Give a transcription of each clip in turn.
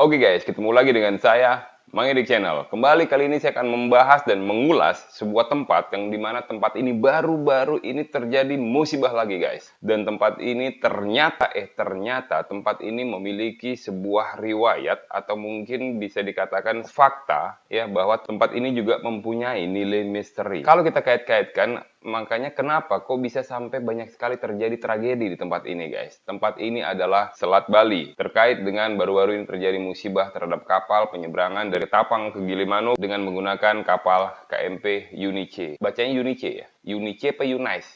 Oke guys, ketemu lagi dengan saya, Mang Edik Channel. Kembali kali ini saya akan membahas dan mengulas sebuah tempat yang di mana tempat ini baru-baru ini terjadi musibah lagi guys. Dan tempat ini ternyata, eh ternyata tempat ini memiliki sebuah riwayat atau mungkin bisa dikatakan fakta ya bahwa tempat ini juga mempunyai nilai misteri. Kalau kita kait-kaitkan Makanya kenapa kok bisa sampai banyak sekali terjadi tragedi di tempat ini guys. Tempat ini adalah Selat Bali. Terkait dengan baru-baru ini terjadi musibah terhadap kapal penyeberangan dari Tapang ke Gilimanuk dengan menggunakan kapal KMP Unice. Bacanya Unice ya? Unice apa Unice?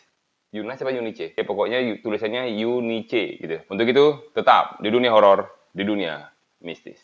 Unice apa Unice? Ya pokoknya tulisannya Unice gitu. Untuk itu tetap di dunia horor, di dunia mistis.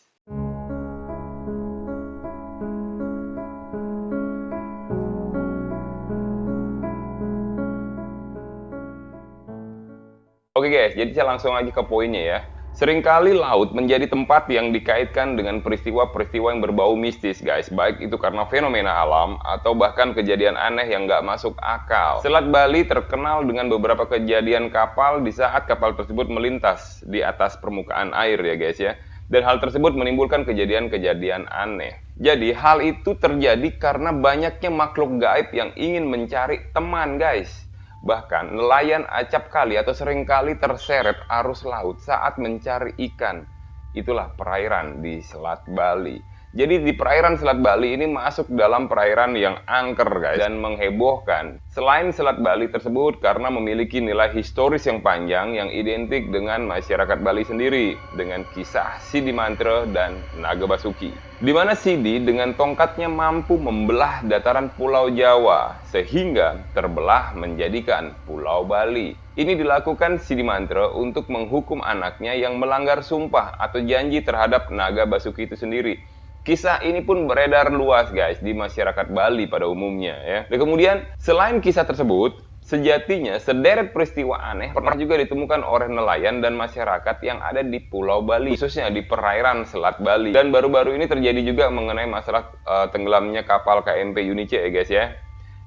Guys, jadi saya langsung aja ke poinnya ya. Seringkali laut menjadi tempat yang dikaitkan dengan peristiwa-peristiwa yang berbau mistis guys. Baik itu karena fenomena alam atau bahkan kejadian aneh yang nggak masuk akal. Selat Bali terkenal dengan beberapa kejadian kapal di saat kapal tersebut melintas di atas permukaan air ya guys ya. Dan hal tersebut menimbulkan kejadian-kejadian aneh. Jadi hal itu terjadi karena banyaknya makhluk gaib yang ingin mencari teman guys. Bahkan nelayan acap kali atau sering kali terseret arus laut saat mencari ikan. Itulah perairan di Selat Bali. Jadi di perairan Selat Bali ini masuk dalam perairan yang angker guys dan menghebohkan. Selain Selat Bali tersebut karena memiliki nilai historis yang panjang yang identik dengan masyarakat Bali sendiri dengan kisah Sidi Mantra dan Naga Basuki di mana Sidi dengan tongkatnya mampu membelah dataran Pulau Jawa sehingga terbelah menjadikan Pulau Bali. Ini dilakukan Sidi Mantra untuk menghukum anaknya yang melanggar sumpah atau janji terhadap naga Basuki itu sendiri. Kisah ini pun beredar luas guys di masyarakat Bali pada umumnya ya. Dan kemudian selain kisah tersebut, Sejatinya, sederet peristiwa aneh pernah juga ditemukan oleh nelayan dan masyarakat yang ada di Pulau Bali, khususnya di perairan Selat Bali. Dan baru-baru ini terjadi juga mengenai masalah uh, tenggelamnya kapal KMP Unice ya guys ya.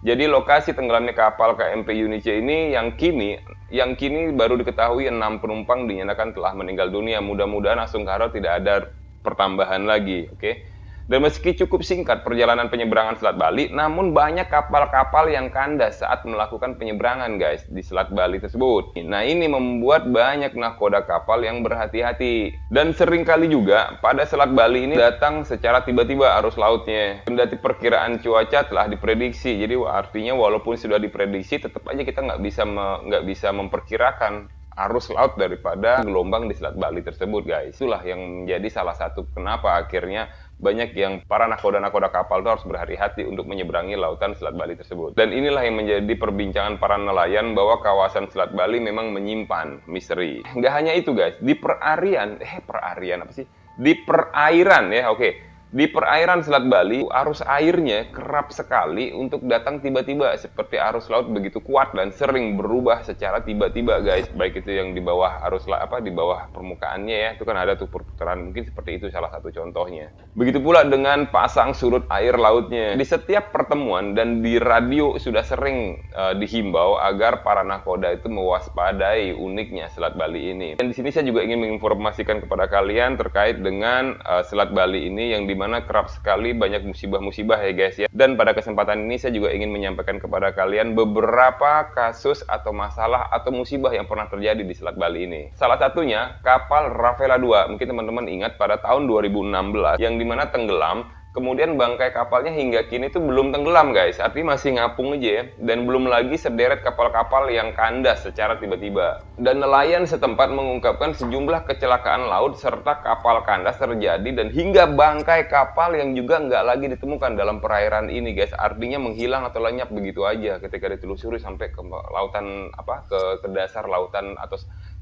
Jadi lokasi tenggelamnya kapal KMP Unice ini yang kini yang kini baru diketahui enam penumpang dinyatakan telah meninggal dunia. Mudah-mudahan langsung karo tidak ada pertambahan lagi, oke? Dan meski cukup singkat perjalanan penyeberangan Selat Bali, namun banyak kapal-kapal yang kandas saat melakukan penyeberangan guys di Selat Bali tersebut. Nah ini membuat banyak nakoda kapal yang berhati-hati. Dan sering kali juga pada Selat Bali ini datang secara tiba-tiba arus lautnya. Kendati perkiraan cuaca telah diprediksi, jadi artinya walaupun sudah diprediksi, tetap aja kita nggak bisa nggak bisa memperkirakan arus laut daripada gelombang di Selat Bali tersebut guys. Itulah yang menjadi salah satu kenapa akhirnya banyak yang para nakoda-nakoda kapal itu harus berhati-hati untuk menyeberangi lautan Selat Bali tersebut. Dan inilah yang menjadi perbincangan para nelayan bahwa kawasan Selat Bali memang menyimpan misteri. Nggak hanya itu guys, di perarian, eh perarian apa sih? Di perairan ya, oke di perairan Selat Bali, arus airnya kerap sekali untuk datang tiba-tiba seperti arus laut begitu kuat dan sering berubah secara tiba-tiba, guys. Baik itu yang di bawah arus apa di bawah permukaannya ya, itu kan ada tuh perputaran mungkin seperti itu salah satu contohnya. Begitu pula dengan pasang surut air lautnya. Di setiap pertemuan dan di radio sudah sering uh, dihimbau agar para nakoda itu mewaspadai uniknya Selat Bali ini. Dan di sini saya juga ingin menginformasikan kepada kalian terkait dengan uh, Selat Bali ini yang di mana kerap sekali banyak musibah-musibah ya guys ya. Dan pada kesempatan ini saya juga ingin menyampaikan kepada kalian beberapa kasus atau masalah atau musibah yang pernah terjadi di Selat Bali ini. Salah satunya kapal Rafaela 2. Mungkin teman-teman ingat pada tahun 2016 yang di mana tenggelam Kemudian bangkai kapalnya hingga kini itu belum tenggelam guys, artinya masih ngapung aja ya. Dan belum lagi sederet kapal-kapal yang kandas secara tiba-tiba. Dan nelayan setempat mengungkapkan sejumlah kecelakaan laut serta kapal kandas terjadi dan hingga bangkai kapal yang juga nggak lagi ditemukan dalam perairan ini guys. Artinya menghilang atau lenyap begitu aja ketika ditelusuri sampai ke lautan apa ke, ke dasar lautan atau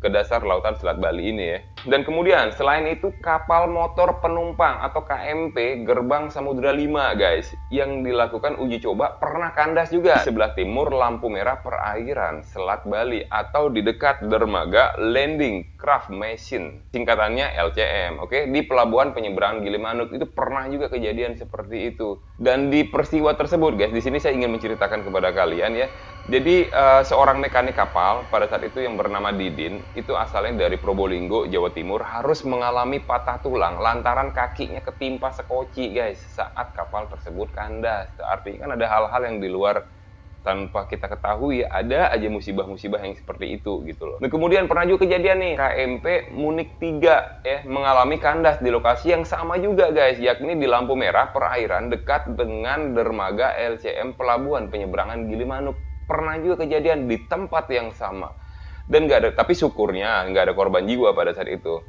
ke dasar lautan Selat Bali ini ya. Dan kemudian selain itu kapal motor penumpang atau KMP Gerbang Samudra 5 guys yang dilakukan uji coba pernah kandas juga di sebelah timur lampu merah perairan Selat Bali atau di dekat dermaga Landing Craft Machine singkatannya LCM oke okay? di pelabuhan penyeberangan Gilimanuk itu pernah juga kejadian seperti itu dan di peristiwa tersebut guys di sini saya ingin menceritakan kepada kalian ya Jadi uh, seorang mekanik kapal pada saat itu yang bernama Didin itu asalnya dari Probolinggo, Jawa Timur harus mengalami patah tulang lantaran kakinya ketimpa sekoci guys saat kapal tersebut kandas. Artinya kan ada hal-hal yang di luar tanpa kita ketahui ada aja musibah-musibah yang seperti itu gitu loh. Nah, kemudian pernah juga kejadian nih KMP Munik 3 ya mengalami kandas di lokasi yang sama juga guys yakni di lampu merah perairan dekat dengan dermaga LCM Pelabuhan Penyeberangan Gilimanuk. Pernah juga kejadian di tempat yang sama. Dan nggak ada tapi syukurnya nggak ada korban jiwa pada saat itu.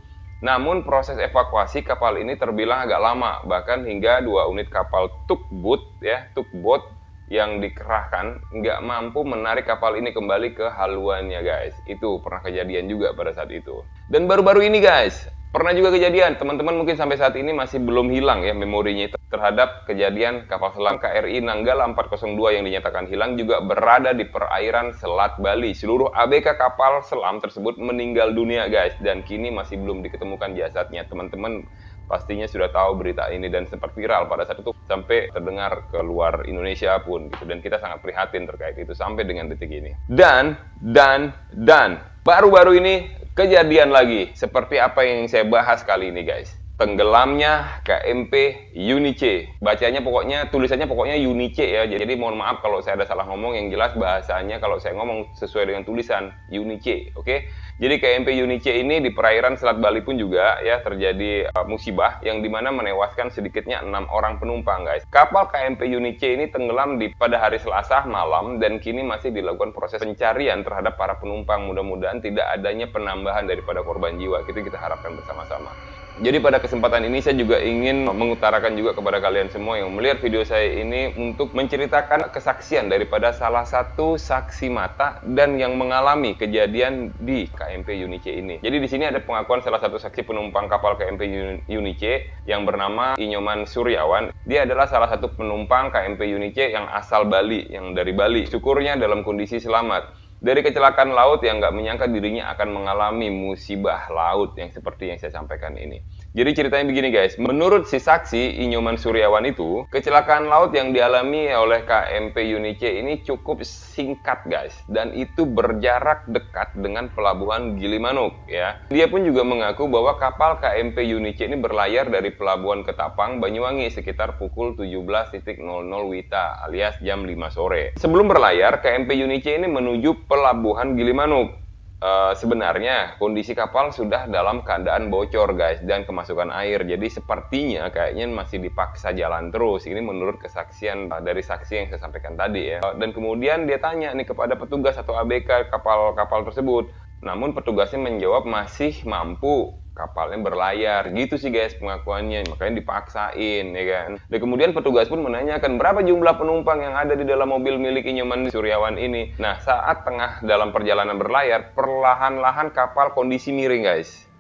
Namun proses evakuasi kapal ini terbilang agak lama, bahkan hingga dua unit kapal tugboat ya, tugboat yang dikerahkan nggak mampu menarik kapal ini kembali ke haluannya guys. Itu pernah kejadian juga pada saat itu. Dan baru-baru ini guys, pernah juga kejadian. Teman-teman mungkin sampai saat ini masih belum hilang ya memorinya terhadap kejadian kapal selam KRI Nanggala 402 yang dinyatakan hilang juga berada di perairan Selat Bali. Seluruh ABK kapal selam tersebut meninggal dunia guys dan kini masih belum diketemukan jasadnya. Teman-teman pastinya sudah tahu berita ini dan sempat viral pada saat itu sampai terdengar ke luar Indonesia pun gitu dan kita sangat prihatin terkait itu sampai dengan detik ini. Dan dan dan baru-baru ini kejadian lagi seperti apa yang saya bahas kali ini guys. Tenggelamnya KMP Unice. Bacanya pokoknya tulisannya pokoknya Unice ya. Jadi mohon maaf kalau saya ada salah ngomong yang jelas bahasanya kalau saya ngomong sesuai dengan tulisan Unice, oke? Jadi KMP Unice ini di perairan Selat Bali pun juga ya terjadi uh, musibah yang di mana menewaskan sedikitnya enam orang penumpang guys. Kapal KMP Unice ini tenggelam di pada hari Selasa malam dan kini masih dilakukan proses pencarian terhadap para penumpang. Mudah-mudahan tidak adanya penambahan daripada korban jiwa. Itu kita harapkan bersama-sama. Jadi pada kesempatan ini saya juga ingin mengutarakan juga kepada kalian semua yang melihat video saya ini untuk menceritakan kesaksian daripada salah satu saksi mata dan yang mengalami kejadian di KMP Unice ini. Jadi di sini ada pengakuan salah satu saksi penumpang kapal KMP Unice yang bernama Inyoman Suryawan. Dia adalah salah satu penumpang KMP Unice yang asal Bali, yang dari Bali. Syukurnya dalam kondisi selamat dari kecelakaan laut yang nggak menyangka dirinya akan mengalami musibah laut yang seperti yang saya sampaikan ini. Jadi ceritanya begini guys, menurut si saksi Inyoman Suryawan itu, kecelakaan laut yang dialami oleh KMP Unice ini cukup singkat guys, dan itu berjarak dekat dengan pelabuhan Gilimanuk ya. Dia pun juga mengaku bahwa kapal KMP Unice ini berlayar dari pelabuhan Ketapang, Banyuwangi sekitar pukul 17.00 Wita alias jam 5 sore. Sebelum berlayar, KMP Unice ini menuju pelabuhan Gilimanuk. Uh, sebenarnya kondisi kapal sudah dalam keadaan bocor guys dan kemasukan air. Jadi sepertinya kayaknya masih dipaksa jalan terus. Ini menurut kesaksian uh, dari saksi yang saya sampaikan tadi ya. Uh, dan kemudian dia tanya nih kepada petugas atau ABK kapal-kapal tersebut namun petugasnya menjawab masih mampu. Kapalnya berlayar. Gitu sih guys pengakuannya. Makanya dipaksain ya kan? Dan kemudian petugas pun menanyakan berapa jumlah penumpang yang ada di dalam mobil milik Inyoman Suryawan ini? Nah saat tengah dalam perjalanan berlayar perlahan-lahan kapal kondisi miring guys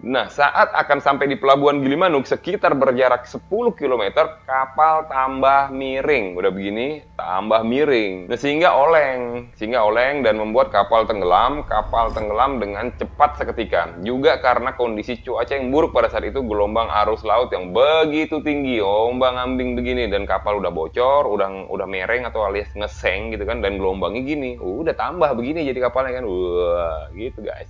Nah, saat akan sampai di pelabuhan Gilimanuk sekitar berjarak 10 km, kapal tambah miring. Udah begini, tambah miring. Nah, sehingga oleng, sehingga oleng dan membuat kapal tenggelam, kapal tenggelam dengan cepat seketika. Juga karena kondisi cuaca yang buruk pada saat itu, gelombang arus laut yang begitu tinggi, ombang ambing begini dan kapal udah bocor, udah udah mereng atau alias ngeseng gitu kan dan gelombangnya gini. Udah tambah begini jadi kapalnya kan. Wah, gitu guys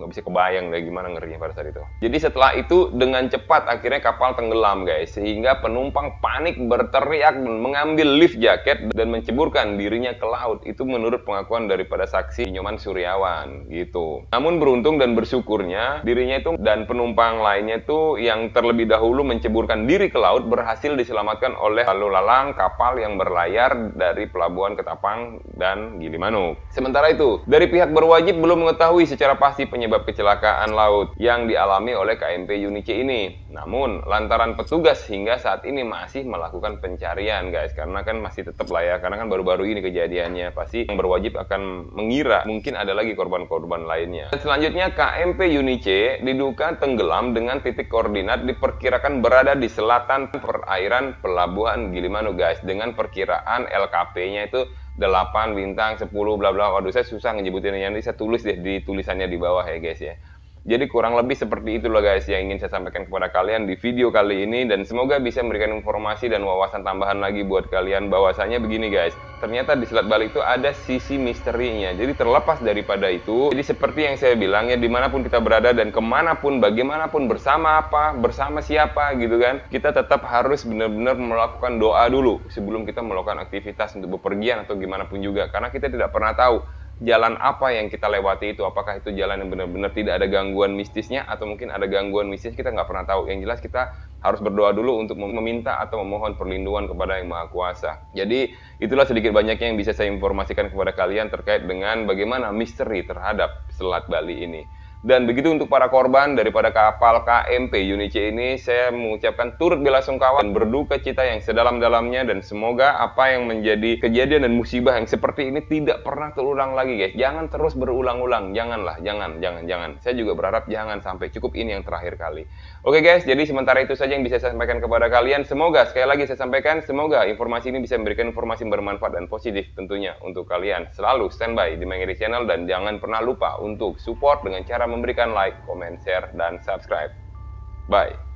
nggak bisa kebayang deh gimana ngerinya pada saat itu. Jadi setelah itu dengan cepat akhirnya kapal tenggelam guys, sehingga penumpang panik berteriak mengambil lift jaket dan menceburkan dirinya ke laut. Itu menurut pengakuan daripada saksi Nyoman Suryawan gitu. Namun beruntung dan bersyukurnya dirinya itu dan penumpang lainnya itu yang terlebih dahulu menceburkan diri ke laut berhasil diselamatkan oleh lalu lalang kapal yang berlayar dari pelabuhan Ketapang dan Gilimanuk. Sementara itu, dari pihak berwajib belum mengetahui secara pasti penyebab penyebab kecelakaan laut yang dialami oleh KMP Unice ini. Namun, lantaran petugas hingga saat ini masih melakukan pencarian, guys. Karena kan masih tetap lah ya, karena kan baru-baru ini kejadiannya. Pasti yang berwajib akan mengira mungkin ada lagi korban-korban lainnya. Dan selanjutnya, KMP Unice diduga tenggelam dengan titik koordinat diperkirakan berada di selatan perairan Pelabuhan Gilimanuk, guys. Dengan perkiraan LKP-nya itu 8 bintang 10 bla bla. Waduh saya susah ngejebutin yang ini saya tulis deh di tulisannya di bawah ya guys ya Jadi kurang lebih seperti itulah guys yang ingin saya sampaikan kepada kalian di video kali ini dan semoga bisa memberikan informasi dan wawasan tambahan lagi buat kalian bahwasanya begini guys. Ternyata di Selat Bali itu ada sisi misterinya. Jadi terlepas daripada itu, jadi seperti yang saya bilang ya di mana pun kita berada dan ke mana pun, bagaimanapun, bersama apa, bersama siapa gitu kan, kita tetap harus benar-benar melakukan doa dulu sebelum kita melakukan aktivitas untuk bepergian atau gimana pun juga. Karena kita tidak pernah tahu jalan apa yang kita lewati itu? Apakah itu jalan yang benar-benar tidak ada gangguan mistisnya atau mungkin ada gangguan mistis kita nggak pernah tahu? Yang jelas kita harus berdoa dulu untuk meminta atau memohon perlindungan kepada yang maha kuasa. Jadi itulah sedikit banyaknya yang bisa saya informasikan kepada kalian terkait dengan bagaimana misteri terhadap Selat Bali ini dan begitu untuk para korban daripada kapal KMP Unice ini, saya mengucapkan turut bela sungkawa dan berduka cita yang sedalam-dalamnya dan semoga apa yang menjadi kejadian dan musibah yang seperti ini tidak pernah terulang lagi guys. Jangan terus berulang-ulang, janganlah, jangan, jangan, jangan. Saya juga berharap jangan sampai cukup ini yang terakhir kali. Oke guys, jadi sementara itu saja yang bisa saya sampaikan kepada kalian. Semoga sekali lagi saya sampaikan, semoga informasi ini bisa memberikan informasi yang bermanfaat dan positif tentunya untuk kalian. Selalu standby di Mengiri Channel dan jangan pernah lupa untuk support dengan cara memberikan like, comment, share, dan subscribe. Bye.